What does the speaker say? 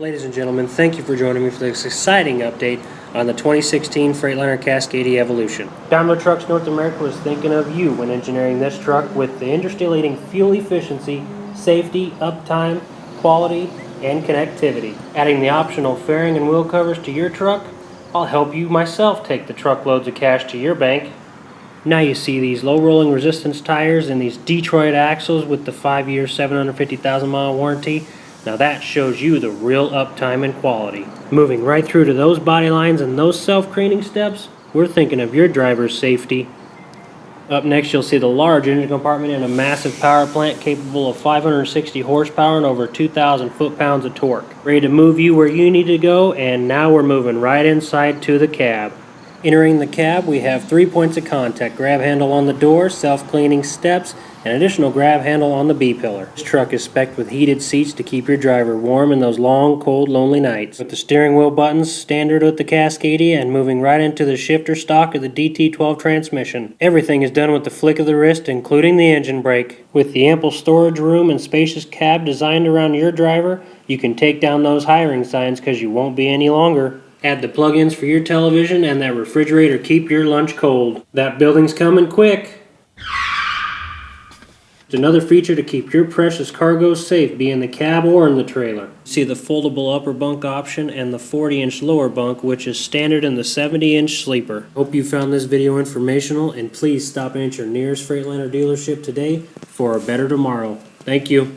Ladies and gentlemen, thank you for joining me for this exciting update on the 2016 Freightliner Cascadia Evolution. Daimler Trucks North America was thinking of you when engineering this truck with the industry-leading fuel efficiency, safety, uptime, quality, and connectivity. Adding the optional fairing and wheel covers to your truck, I'll help you myself take the truckloads of cash to your bank. Now you see these low rolling resistance tires and these Detroit axles with the 5-year 750,000 mile warranty. Now that shows you the real uptime and quality. Moving right through to those body lines and those self-cleaning steps, we're thinking of your driver's safety. Up next you'll see the large engine compartment and a massive power plant capable of 560 horsepower and over 2,000 foot-pounds of torque. Ready to move you where you need to go and now we're moving right inside to the cab. Entering the cab, we have three points of contact, grab handle on the door, self-cleaning steps, and additional grab handle on the B-pillar. This truck is spec'd with heated seats to keep your driver warm in those long, cold, lonely nights. With the steering wheel buttons standard with the Cascadia and moving right into the shifter stock of the DT12 transmission. Everything is done with the flick of the wrist, including the engine brake. With the ample storage room and spacious cab designed around your driver, you can take down those hiring signs because you won't be any longer. Add the plug-ins for your television and that refrigerator keep your lunch cold. That building's coming quick. It's another feature to keep your precious cargo safe, be in the cab or in the trailer. See the foldable upper bunk option and the 40-inch lower bunk, which is standard in the 70-inch sleeper. Hope you found this video informational, and please stop in at your nearest Freightliner dealership today for a better tomorrow. Thank you.